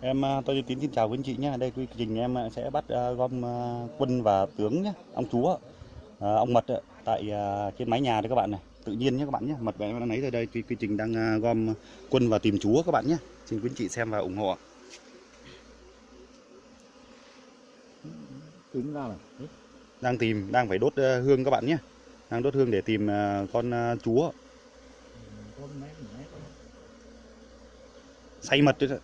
Em à, tôi Tín xin chào quý anh chị nhé. Đây quy trình em à, sẽ bắt à, gom quân và tướng nhé, ông chúa, ông mật tại trên mái nhà đấy các bạn này, tự nhiên nhé các bạn nhé. Mật em đang lấy rồi đây, quy, quy trình đang gom quân và tìm chúa các bạn nhé. Xin quý anh chị xem và ủng hộ. Tính ra này. Đang tìm, đang phải đốt hương các bạn nhé. Đang đốt hương để tìm con chúa, mét. say mật đấy.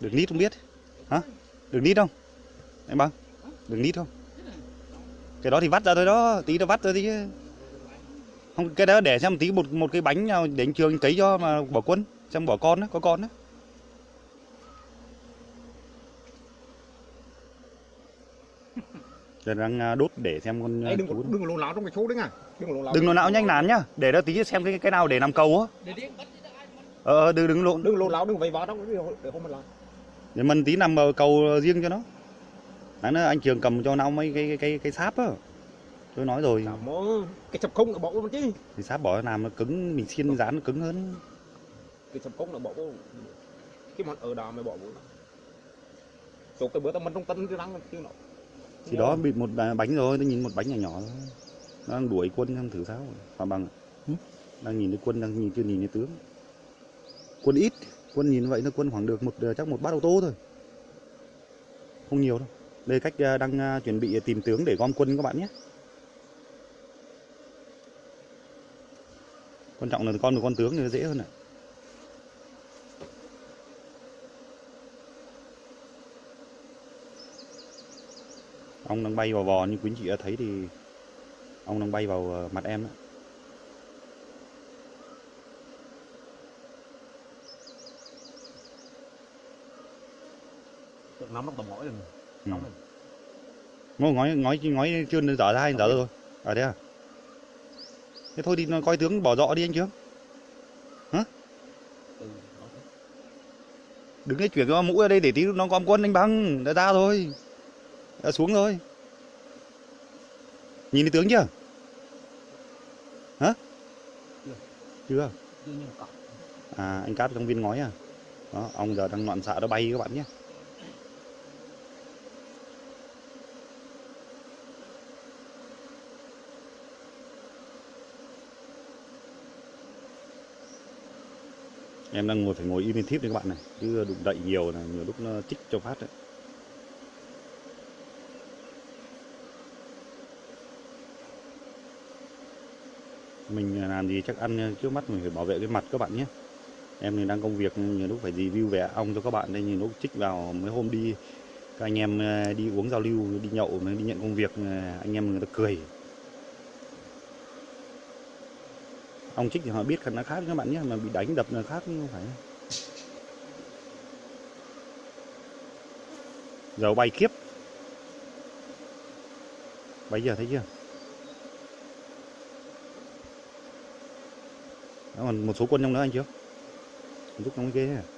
Được nít không biết? Hả? Được nít không? Em bằng? Được nít không? Cái đó thì vắt ra thôi đó, tí nó vắt ra thì không cái đó để xem một tí một một cái bánh nào để anh trường cấy cho mà bỏ quân xem bỏ con đó có con đó giờ đang à, đốt để xem con Ê, đừng đừng lộn láo trong cái số đấy nha. Đừng lộn láo. đừng lộn não nhanh nán nhá để đó tí xem cái cái nào để làm cầu á ờ ờ, đừng đừng lộn Đừng lộn láo, đừng vây trong cái để không mà làm. Để mình tí nằm cầu riêng cho nó Đấy, nó anh trường cầm cho nó mấy cái cái cái, cái sáp á tôi nói rồi mơ. Cái sập không là bỏ luôn chứ. thì sáp bỏ làm nó cứng mình xiên dán nó cứng hơn Cái sập không là bỏ vô. Cái món ở đà mày bỏ vô. Số cái bữa tao mình trong tân cái răng chứ nó. thì đó bị một bánh rồi tôi nhìn một bánh nhỏ nhỏ thôi nó đang đuổi quân xem thử sao hòa bằng đang nhìn thấy quân đang nhìn chưa nhìn thấy tướng quân ít quân nhìn vậy nó quân khoảng được một ờ, chắc một bát ô tô thôi. Không nhiều đâu. Đây cách ờ, đang ờ, chuẩn bị tìm tướng để gom quân các bạn nhé. Quan trọng là con được con tướng thì nó dễ hơn ạ. Ông đang bay vào vò như quý anh chị đã thấy thì ông đang bay vào mặt em đó. Trong tầm mỏi rồi. Ừ. Nóng rồi. ngói ngói ngói ngói chưa dở ra hay dở rồi à thế à? Thế thôi đi nó coi tướng bỏ dọ đi anh chứ Ừ, nó- đừng cái chuyển cái mũ ra đây để tí nó gom quân anh băng đã ra thôi. Đã xuống rồi nhìn thấy tướng chưa? Hả? Chưa. chưa. À anh cáp trong viên ngói à? Đó ông giờ đang loạn xạ nó bay các bạn nhé em đang ngồi phải ngồi im im thiếp đấy các bạn này, chứ đụng đậy nhiều là nhiều lúc nó chích cho phát đấy. Mình à, làm gì chắc ăn à, trước mắt mình phải bảo vệ cái mặt các bạn nhé. Em thì đang công việc, nhiều lúc phải review về ong cho các bạn đây, nhiều lúc chích vào mấy hôm đi, các anh em à, đi uống giao lưu, đi nhậu, mới đi nhận công việc anh em người ta cười. Ong trích thì họ biết nó khác các bạn nhé mà bị đánh đập là khác không phải. Giờ bay kiếp. Bây giờ thấy chưa? Đó, còn một số quân trong đó anh chưa? Giúp trong cái ghế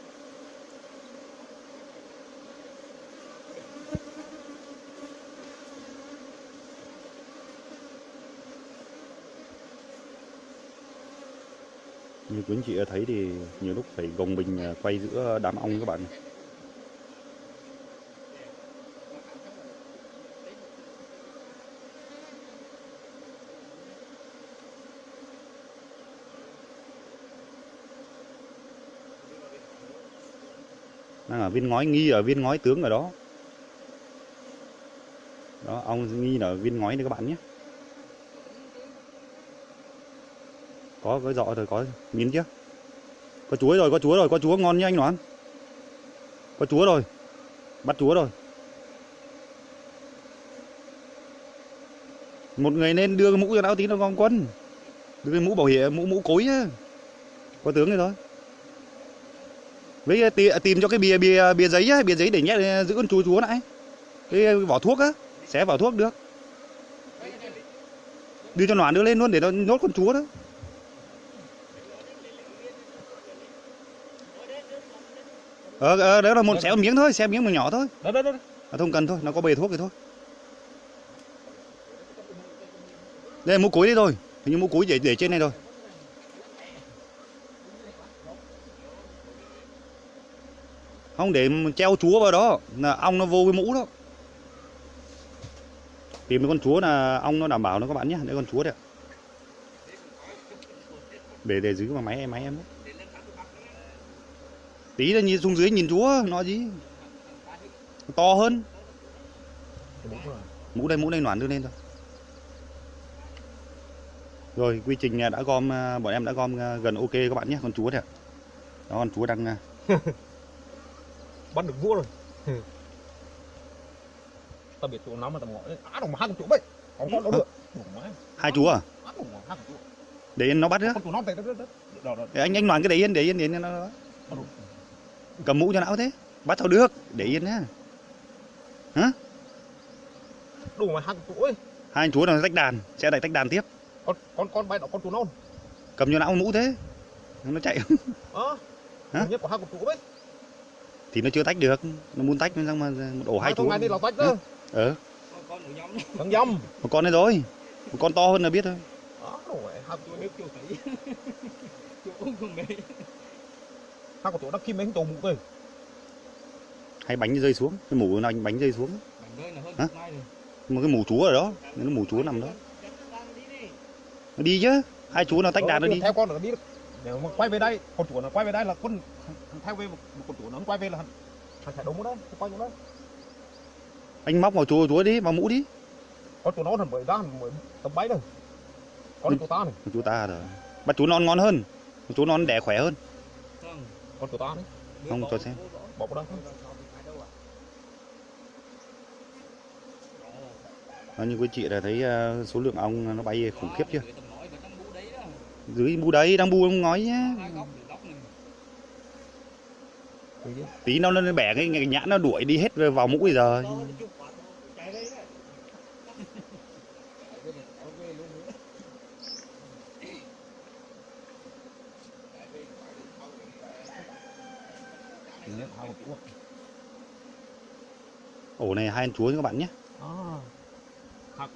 như quý anh chị thấy thì nhiều lúc phải gồng mình à, quay giữa đám ong các bạn. Đang ở viên ngói, nghi ở viên ngói tướng ở đó. Đó, ong nghi là ở viên ngói đấy các bạn nhé. Có cái dọ rồi có miếng chứ, có chuối rồi có chúa rồi có chúa ngon như anh đoán có chúa rồi bắt chúa rồi. Một người nên đưa cái mũ cho lão tí nó con quân. Đưa cái mũ bảo hiểm mũ mũ cối á. Có tướng rồi thôi. Với tì- à, tìm cho cái bìa bìa bìa giấy á bìa giấy để nhét à, giữ con chú chúa lại cái vỏ thuốc á xé vỏ thuốc được. Đưa cho nó đưa lên luôn để nó nốt con chúa đó. Ờ ờ đó là một một miếng thôi xé miếng một nhỏ thôi. Đó đó đó. à, không cần thôi nó có bề thuốc thì thôi. Đây là mũ cối đây rồi hình như mũ cối để để trên này rồi không để mà treo chúa vào đó là ong nó vô cái mũ đó. Tìm cái con chúa là ong nó đảm bảo nó các bạn nhé đây con chúa đấy để để giữ vào máy em máy em đấy. Tí là nhìn xuống dưới nhìn chúa nó gì? To hơn. Mũ rồi. đây mũ đây noản đưa lên thôi. Rồi quy trình à, đã gom à, bọn em đã gom à, gần ok các bạn nhé con chúa đấy ạ. đó con chúa đang bắt được vua rồi. Tao biết chỗ nào mà tao ngồi á đồng mà hai con chỗ vậy. Không có đâu được. Hai chúa à? Để nó bắt nữa nó anh anh noản cái để yên để yên để yên nó đó cầm mũ cho não thế. Bắt sao được để yên nhá. Đồng mà hai con chỗ ấy. Hai anh chúa nào tách đàn sẽ lại tách đàn tiếp. Con con con bay đó con chỗ nó cầm cho não mũ thế. Nó chạy. Á Hả? nhất của hai con chỗ ấy thì nó chưa tách được. Nó muốn tách nó xong mà một ổ hai hai chú. ngày đi là tách đó ờ. Con thằng dâm một con đấy rồi. Một con to hơn là biết thôi. Á đồng mà hai tôi biết chuột thấy. Cũng không mê hai con chỗ nó kim mấy tổ mũ thôi hay bánh rơi xuống cái mũ nó anh bánh rơi xuống. Mảnh rơi là hơn Hả? một cái mũ chúa ở đó nó mũ chúa nằm đó. Nó đi chứ hai chú nào tách đàn nó đi. theo con nó đi được nếu mà quay về đây con chủ nó quay về đây là con theo về một một con chủ nó quay về là thằng chạy đúng đó thằng quay đúng đó. Anh móc vào chúa chúa đi vào mũ đi. Con chủ nó thằng mới ra mới tầm bấy rồi con chủ ta này. Chú ta rồi bắt chú non ngon hơn. Chú non đẻ khỏe hơn con chủ ta đấy Không, cho xem. bỏ vào đó. Nó như quý chị là thấy ờ, số lượng ong nó bay khủng khiếp chưa? Đó dưới bu đấy đang bu không nói nhá. Tí nó nó bẻ cái, nhãn nó đuổi đi hết vào mũ bây giờ hai con chủ ổ này hai anh chúa các bạn nhé. À hai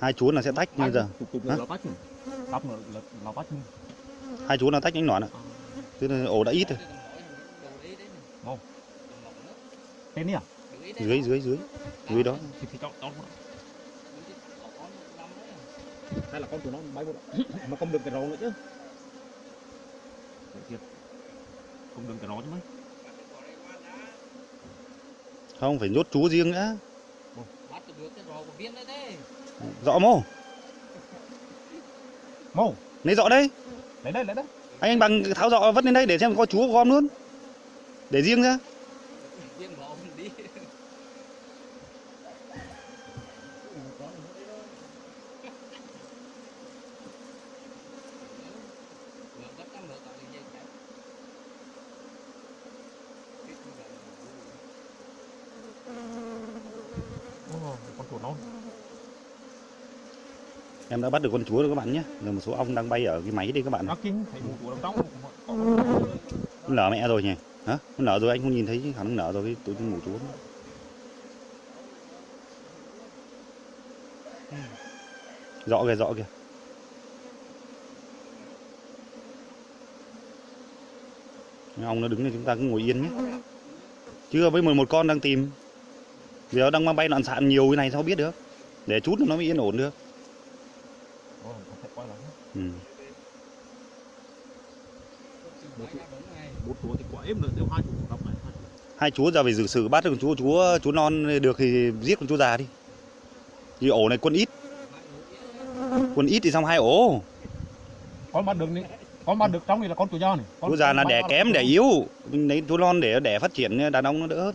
con chúa là sẽ tách như giờ. Hai chúa là tách anh nón ạ tức là ổ đã ít rồi. Tên à? dưới dưới dưới. Dưới đó. Thì thì cho hay là con của nó bay vô mà không được cái rò nữa chứ. không được cái rò chứ mấy không phải nhốt chú riêng nữa bắt được cái rò của viên đấy thế. Rõ mô mô lấy rõ đây. Lấy đây lấy đây. Anh anh bằng tháo rõ vất lên đây để xem có chúa gom luôn. Để riêng ra viên rò không đi Ngược gấp năm ngược lại dây chạy. Ồ, con chuột nó em đã bắt được con chúa rồi các bạn nhé. Rồi một số ong đang bay ở cái máy đây các bạn. Nó nó nở mẹ rồi nhỉ? Hả? Nó nở rồi anh không nhìn thấy năng nở rồi cái tụi mủ chúa. Rõ kìa rõ kìa. Ong nó đứng này chúng ta cứ ngồi yên nhé. Chưa với 11 con đang tìm. Giờ đang mang bay loạn xạ nhiều cái này sao biết được? Để chút nó mới yên ổn được Ồ, không thể quay lại nữa. Ừ. Bốn thì êm nếu hai này hai chúa giờ phải xử sự bắt được con chúa chúa chúa non được thì giết con chúa già đi. Vì ổ này quân ít. Quân ít thì xong hai ổ. Con bắt được đi con bắt được trong này là con chuột da này. Con chúa già là đẻ kém đẻ yếu. Mình lấy chúa non để đẻ phát triển đàn ông nó đỡ hơn.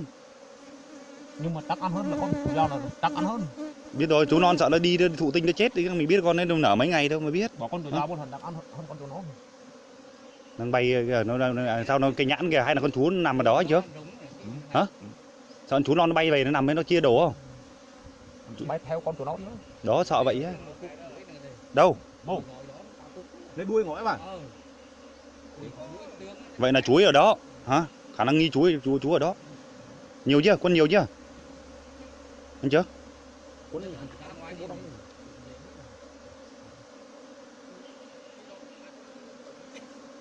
Nhưng mà chắc ăn hơn là con chuột da là chắc ăn hơn biết rồi chú non sợ nó đi nó thụ tinh nó chết thì mình biết con đâu nở mấy ngày đâu mà biết. Bỏ con chuột bốn lần chắc ăn hơn con chuột nó. Đang bay kìa, nó, nó, nó sao nó cái nhãn kìa hay là con chú nằm ở đó chứ? Hả? sao con chú non nó bay về nó nằm ấy nó chia đồ không? Bay theo con chuột nó nữa. Đó sợ vậy á. Đâu? Mô. lấy đuôi ngõi vào vậy là chuối ở đó. Hả? Khả năng nghi chuối chú chú ở đó. Nhiều chưa? Con nhiều chưa? Anh chưa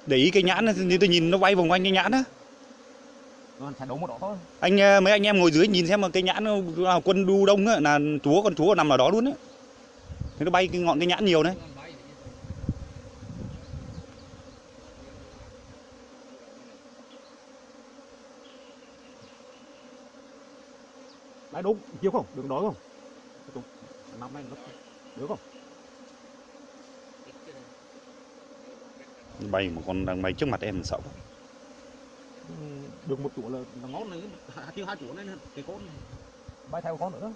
để ý cái nhãn như tôi nhìn nó bay vòng quanh cái nhãn á. Thôi. Anh ờ, mấy anh em ngồi dưới nhìn xem mà cây nhãn nào quân đu đông á là chúa con chúa nằm ở đó luôn á. Thế nó bay cái ngọn cây nhãn nhiều đấy đấy đúng chiếu không? Đường đó không Đúng. năm nay nó được không cái bay một con đang bay trước mặt em sợ quá. Ừ, được một chỗ là là ngón này chưa hai chỗ này cái con bay theo con nữa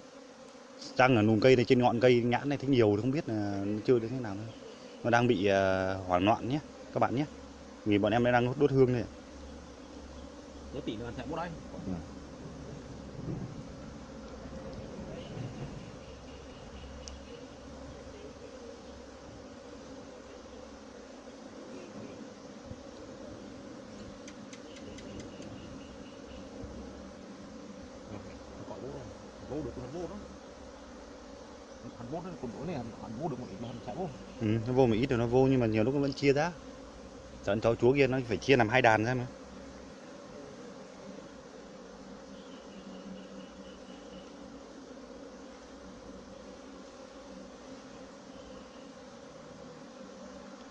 Trăng là nùm cây này trên ngọn cây nhãn này thấy nhiều không biết là chơi đến thế nào nữa. Nó đang bị ờ, hoảng loạn nhé các bạn nhé. Vì bọn em đang đốt hương này. nếu tỷ nữa sẽ bố đây vô được hắn vô đó hắn vô đó còn này hắn vô được một ít mà hắn sẽ vô Ừ, nó vô một ít rồi nó vô nhưng mà nhiều lúc nó vẫn chia ra. Trận cháu chúa kia nó phải chia làm hai đàn ra mà.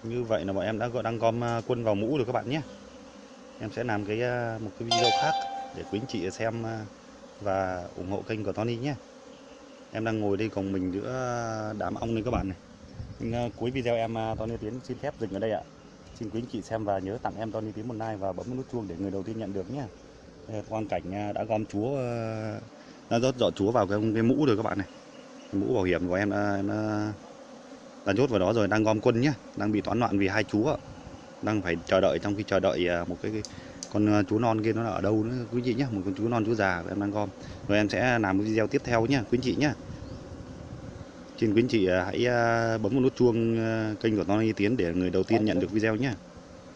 Như vậy là bọn em đã gọi đang gom à, quân vào mũ rồi các bạn nhé. Em sẽ làm cái à, một cái video khác để quý anh chị xem à, và ủng hộ kênh của Tony nhé. Em đang ngồi đây cùng mình giữa đám ong đây các bạn này. Nhưng, ờ, cuối video em ờ, Tony Tiến xin phép dừng ở đây ạ. Xin quý anh chị xem và nhớ tặng em Tony Tiến một like và bấm nút chuông để người đầu tiên nhận được nhé. Quan cảnh ờ, đã gom chúa đã rót dọ chúa vào cái, cái mũ rồi các bạn này. Cái mũ bảo hiểm của em đã, em đã, đã nhốt vào đó rồi đang gom quân nhé. Đang bị toán loạn vì hai chú ạ. Đang phải chờ đợi trong khi chờ đợi một cái, cái con ờ, chú non kia nó ở đâu nữa quý chị nhé. Một con chú non chú già em đang gom. Rồi em sẽ làm một video tiếp theo nhé quý chị nhé. Xin quý chị ờ, hãy ờ, bấm vào nút chuông kênh của Tony Tiến để người đầu tiên nhận được video nhé.